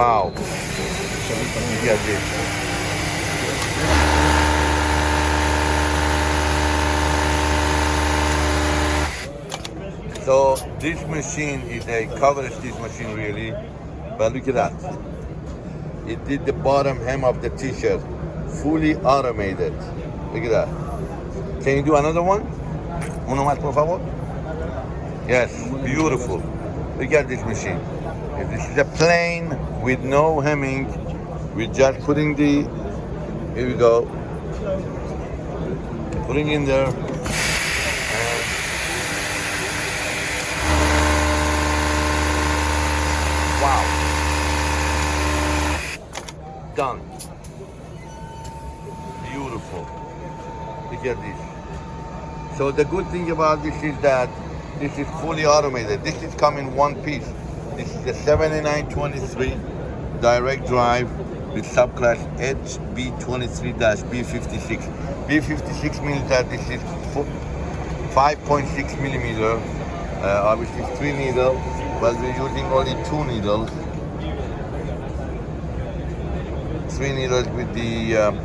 Wow. So this machine is a coverstitch machine really, but look at that. It did the bottom hem of the t-shirt, fully automated. Look at that. Can you do another one? Uno más, por favor? Yes, beautiful. Look at this machine. This is a plain with no hemming. We're just putting the, here we go, putting in there. Wow. Done. Beautiful. Look at this. So the good thing about this is that this is fully automated. This is coming one piece. This is the 7923 direct drive with subclass HB23-B56. B56 means that this is 5.6 millimeter. Uh, obviously three needle, but we're using only two needles. Three needles with the um,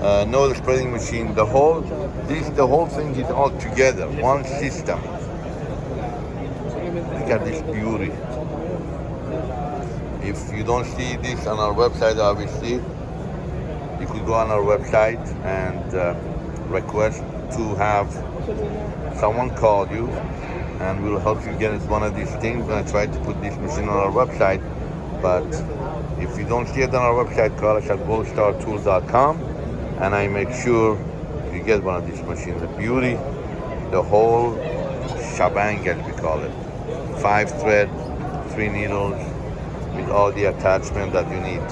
uh, spreading machine. The whole, this, the whole thing is all together, one system. Look at this beauty. If you don't see this on our website, obviously, you could go on our website and uh, request to have someone call you and we'll help you get one of these things. We're gonna try to put this machine on our website, but if you don't see it on our website, call us at goldstartools.com and I make sure you get one of these machines. The beauty, the whole shebang as we call it five thread, three needles with all the attachment that you need.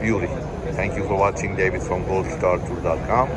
Beauty. Thank you for watching David from goldstartool.com.